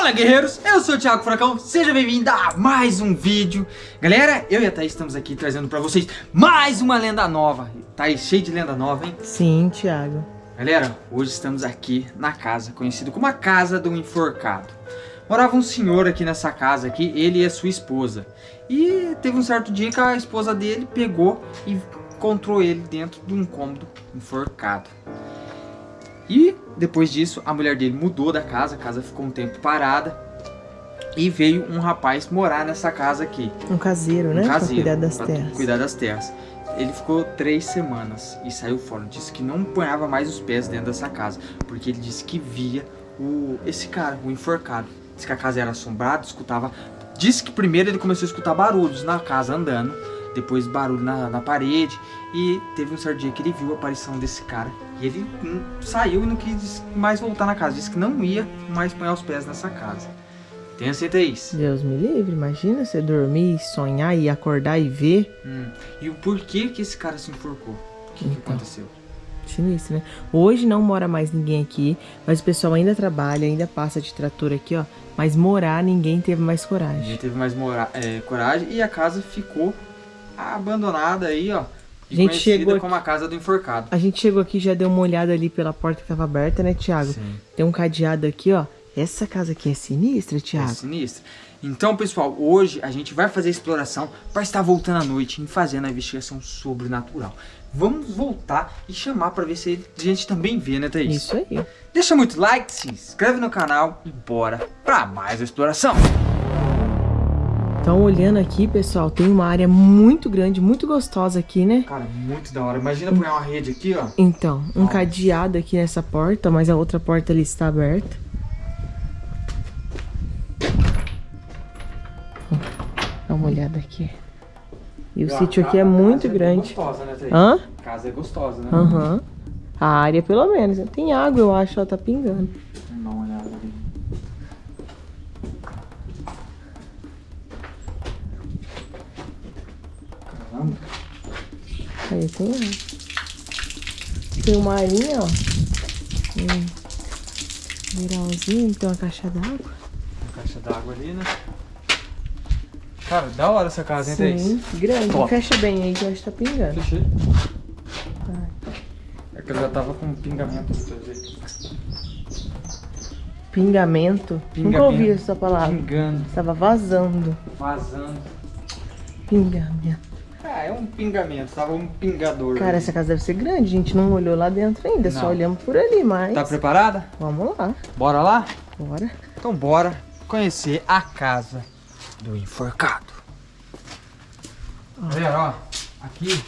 Fala guerreiros, eu sou o Thiago Furacão, seja bem-vindo a mais um vídeo. Galera, eu e a Thaís estamos aqui trazendo pra vocês mais uma lenda nova. Thaís, cheio de lenda nova, hein? Sim, Thiago. Galera, hoje estamos aqui na casa, conhecida como a Casa do Enforcado. Morava um senhor aqui nessa casa aqui, ele e a sua esposa. E teve um certo dia que a esposa dele pegou e encontrou ele dentro de um cômodo enforcado e depois disso, a mulher dele mudou da casa, a casa ficou um tempo parada. E veio um rapaz morar nessa casa aqui. Um caseiro, um né? Caseiro, pra cuidar das terras. cuidar das terras. Ele ficou três semanas e saiu fora. Disse que não ponhava mais os pés dentro dessa casa. Porque ele disse que via o, esse cara, o enforcado. Disse que a casa era assombrada, escutava... Disse que primeiro ele começou a escutar barulhos na casa andando depois barulho na, na parede, e teve um certo dia que ele viu a aparição desse cara, e ele hum, saiu e não quis mais voltar na casa, disse que não ia mais pôr os pés nessa casa. Tenha certeza isso. Deus me livre, imagina você dormir, sonhar e acordar e ver. Hum. E o porquê que esse cara se enforcou? O que, então, que aconteceu? Sinistro, né? Hoje não mora mais ninguém aqui, mas o pessoal ainda trabalha, ainda passa de trator aqui, ó. Mas morar, ninguém teve mais coragem. Ninguém teve mais é, coragem e a casa ficou abandonada aí, ó. A gente chegou como a casa do enforcado. A gente chegou aqui já deu uma olhada ali pela porta que tava aberta, né, Thiago? Sim. Tem um cadeado aqui, ó. Essa casa aqui é sinistra, Thiago. É sinistra. Então, pessoal, hoje a gente vai fazer a exploração para estar voltando à noite e fazendo a investigação sobrenatural. Vamos voltar e chamar para ver se a gente também vê, né, Thaís? Isso aí. Deixa muito like, se inscreve no canal e bora para mais a exploração. Então, olhando aqui, pessoal, tem uma área muito grande, muito gostosa aqui, né? Cara, muito da hora. Imagina pôr uma rede aqui, ó. Então, um cadeado aqui nessa porta, mas a outra porta ali está aberta. Dá uma olhada aqui. E o e sítio aqui é muito é grande. Gostosa, né, Hã? A casa é gostosa, né? Aham. Uhum. A área, pelo menos. Tem água, eu acho, ela tá pingando. Aí tem, tem uma arinha, ó. Um viralzinho, tem uma caixa d'água. Uma caixa d'água ali, né? Cara, da hora essa casa, hein, Sim, grande. Top. Fecha bem aí que eu acho que tá pingando. Fechei. É que eu já tava com pingamento do teu jeito. Pingamento? pingamento? Nunca ouvi essa palavra. Pingando. Tava vazando. Vazando. Pingamento. Ah, é um pingamento, tava um pingador. Cara, ali. essa casa deve ser grande, a gente não olhou lá dentro ainda, não. só olhamos por ali, mas... Tá preparada? Vamos lá. Bora lá? Bora. Então bora conhecer a casa do enforcado. Galera, ó, aqui,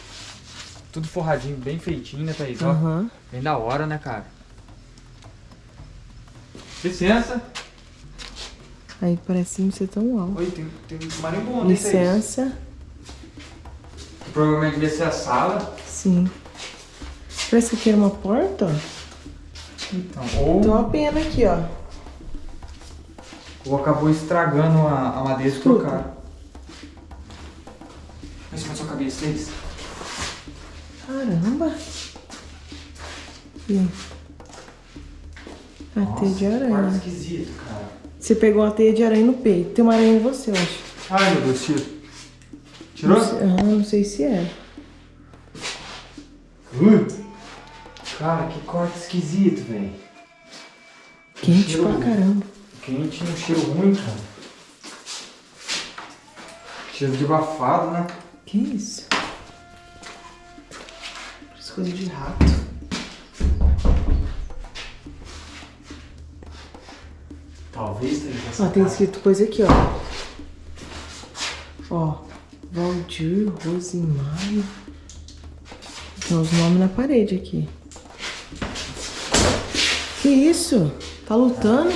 tudo forradinho, bem feitinho, né, Thaís? Uhum. Bem da hora, né, cara? Licença. Aí parece não ser tão alto. Oi, tem, tem marimbondo, Licença. Provavelmente devia ser a sala. Sim. Parece que aqui era uma porta, ó. Então, ou... Tem uma pena aqui, ó. Ou acabou estragando a, a madeira que trocaram. Olha isso na sua cabeça, deles. Caramba. E a Nossa, teia de aranha. esquisito, cara. Você pegou a teia de aranha no peito. Tem uma aranha em você, eu acho. Ai, meu Deus, tiro. Tirou? Não sei, não sei se é. Uh, cara, que corte esquisito, velho. Quente cheiro, pra caramba. Quente um cheiro ruim, cara. Cheiro de abafado, né? Que isso? Parece coisa de rato. Talvez tenha. Ó, tem escrito coisa aqui, ó. Ó. Valdir, Rosimari. Tem os nomes na parede aqui. Que isso? Tá lutando?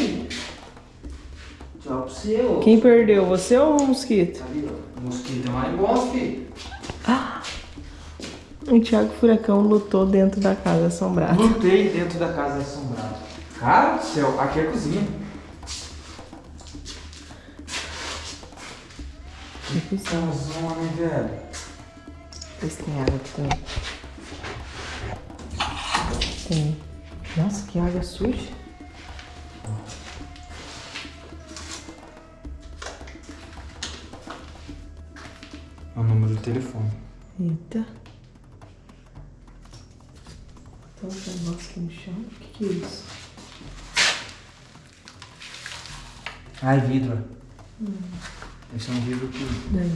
Tchau pro seu. Quem perdeu? Você ou o mosquito? Ali, ó. O mosquito é mais bom, filho. Ah! O Thiago Furacão lutou dentro da casa assombrada. Lutei dentro da casa assombrada. Cara do céu, aqui é a cozinha. Que tá Mais um, homem velho. Esse tem água aqui também. Tem. Nossa, que água suja. É o número do telefone. Eita. Tem um negócio aqui no chão. O que, que é isso? Ai, vidro. Hum. Esse é um vidro que. Daí.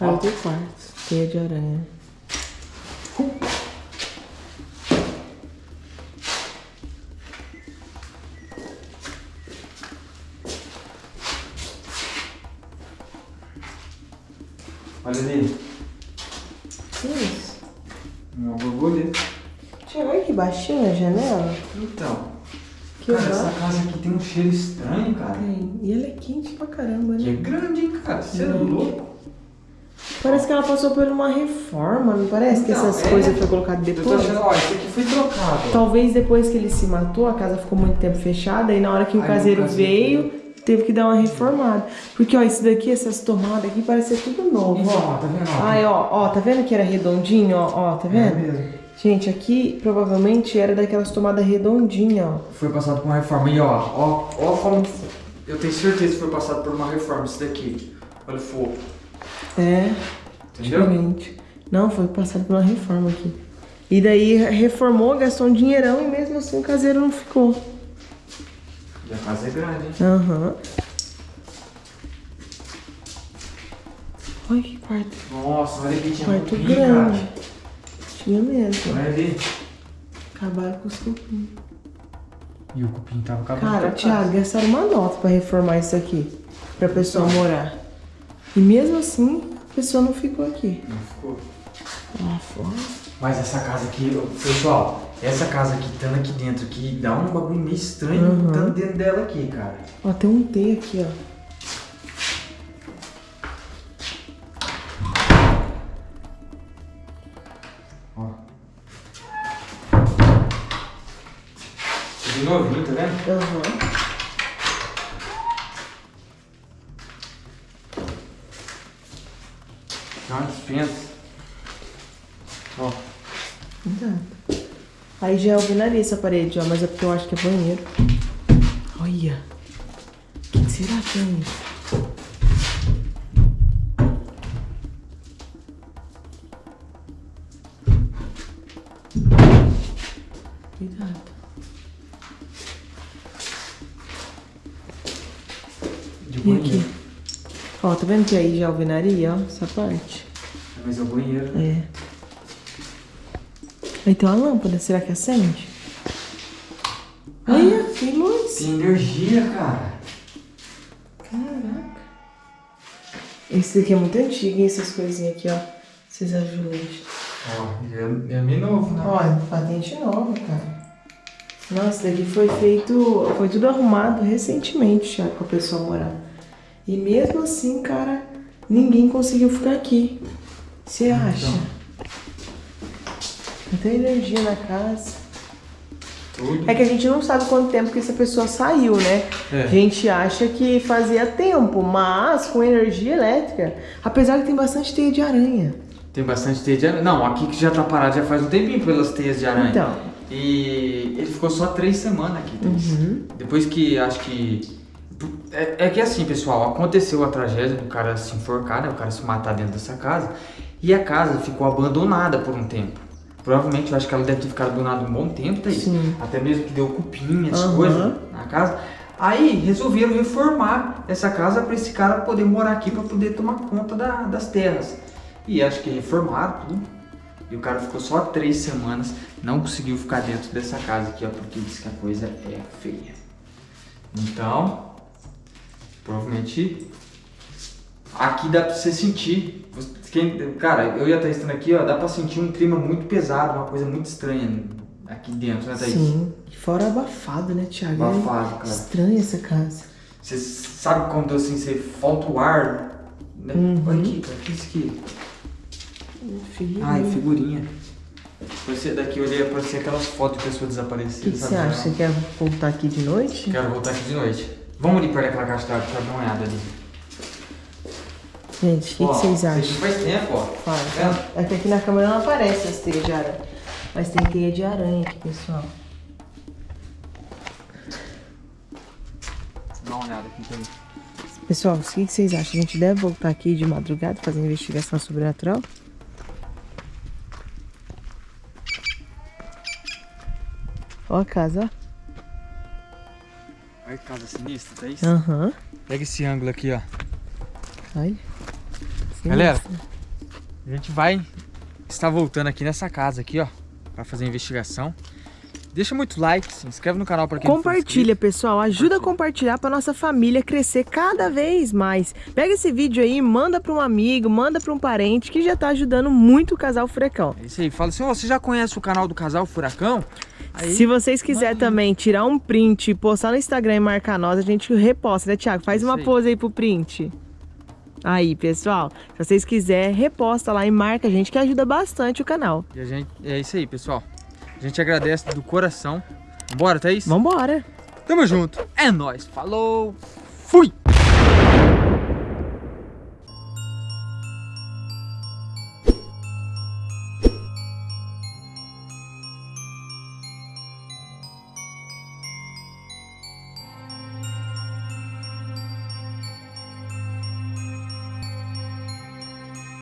Ah, eu tenho quartos. Teia de aranha. Olha ali. Que isso? Uma borboleta. Chegou aqui baixinho a janela? Então. Que cara, essa casa aqui tem um cheiro estranho, cara. Tem. E ela é quente pra caramba, Que é né? grande, hein, cara. Você é louco. Parece que ela passou por uma reforma, não parece que Então, essas é. coisas foram colocadas Eu tô depois? achando, ó, isso aqui foi trocado. Talvez depois que ele se matou, a casa ficou muito tempo fechada e na hora que o Aí caseiro veio, teve que dar uma reformada. Porque, ó, isso daqui, essas tomadas aqui, parece ser tudo novo, Então, ó. ó, tá vendo? ó? Ai, ó, ó, tá vendo que era redondinho, ó, ó, tá É vendo? mesmo. Gente, aqui provavelmente era daquelas tomadas redondinhas, ó. Foi passado por uma reforma. E ó, ó, ó como. Eu tenho certeza que foi passado por uma reforma isso daqui. Olha o fogo. É, Entendeu? diferente. Não, foi passado por uma reforma aqui. E daí reformou, gastou um dinheirão e mesmo assim o caseiro não ficou. E a casa é grande, hein? Aham. Olha que quarto. Nossa, olha aqui, tinha Quarto grande. cara. Tinha mesmo. Olha ali. Acabaram com os cupins. E o cupim tava acabando. Cara. Thiago, gastaram uma nota pra reformar isso aqui. Pra pessoa morar. E mesmo assim, a pessoa não ficou aqui. Não ficou. Lá fora. Mas essa casa aqui, pessoal, essa casa aqui, estando aqui dentro, aqui, dá um bagulho meio estranho Uhum. dentro dela aqui, cara. Ó, tem um T aqui. Ó. tá. Tem uma dispensa. Ó. Exato. Aí já é alvenaria essa parede, ó, mas é porque eu acho que é banheiro. Olha. O que será que é isso? De banheiro. Ó, tá vendo que aí já é alvenaria, ó, essa parte? Mas é o banheiro. É. Aí tem uma lâmpada, será que acende? Olha, tem luz. Tem energia, cara. Caraca. Esse daqui é muito antigo, hein? Essas coisinhas aqui, ó. Esses azulejos. Ó, é, é meio novo, né? Olha, patente nova, cara. Nossa, daqui foi feito. Foi tudo arrumado recentemente já pra pessoa morar. E mesmo assim, cara, ninguém conseguiu ficar aqui. Você acha? Não tem energia na casa. Tudo. É que a gente não sabe quanto tempo que essa pessoa saiu, né? É. A gente acha que fazia tempo, mas com energia elétrica. Apesar que tem bastante teia de aranha. Tem bastante teia de aranha. Não, aqui que já tá parado já faz um tempinho pelas teias de aranha. Então. E ele ficou só três semanas aqui, Thaís. Uhum. Depois que acho que. É, é que assim, pessoal, aconteceu a tragédia do cara se enforcar, né? O cara se matar dentro dessa casa. E a casa ficou abandonada por um tempo. Provavelmente eu acho que ela deve ter ficado abandonada um bom tempo, Thaís. Sim. Até mesmo que deu cupim, essas Aham. coisas na casa. Aí resolveram reformar essa casa para esse cara poder morar aqui para poder tomar conta da- das terras. E acho que reformaram tudo. E o cara ficou só três semanas, não conseguiu ficar dentro dessa casa aqui, ó, porque disse que a coisa é feia. Então, provavelmente aqui dá pra você sentir. Quem, cara, eu ia estar estando aqui, ó, dá pra sentir um clima muito pesado, uma coisa muito estranha aqui dentro, né, Thaís? Sim. E fora abafado, né, Thiago? Abafado, É cara. Estranha essa casa. Você sabe quando assim você falta o ar? Né? Uhum. Olha aqui, cara, o que é isso aqui? Filho. Ai, figurinha. Parecia, daqui eu olhei, parecia aquelas fotos de pessoas O desaparecidas. que, que você acha? Você quer voltar aqui de noite? Quero voltar aqui de noite. Vamos ali perto daquela caixa d'água pra dar uma olhada ali. Gente, o que, vocês isso acham? faz tempo, ó. Fala. Tá vendo? É que aqui na câmera não aparece as teias de aranha. Mas tem teia de aranha aqui, pessoal. Dá uma olhada aqui também. Pessoal, o que vocês acham? A gente deve voltar aqui de madrugada fazer investigação sobrenatural? Ó a casa, Olha que casa sinistra, tá isso? ó. Aham. Pega esse ângulo aqui, ó. Olha. Galera, A gente vai estar voltando aqui nessa casa aqui, ó. Pra fazer a investigação. Deixa muito like, se inscreve no canal pra quem Compartilha, pessoal. Ajuda a compartilhar pra nossa família crescer cada vez mais. Pega esse vídeo aí, manda pra um amigo, manda pra um parente que já tá ajudando muito o casal Furacão. É isso aí. Fala assim, ó, você já conhece o canal do Casal Furacão? Aí, Se vocês quiserem também tirar um print, postar no Instagram e marcar nós, a gente reposta, né, Thiago? Faz Isso uma aí. pose aí pro print. Aí, pessoal, se vocês quiserem, reposta lá e marca a gente, que ajuda bastante o canal. E a gente, é isso aí, pessoal. A gente agradece do coração. Bora, Thaís? Vambora! Tamo junto. É nóis. Falou. Fui.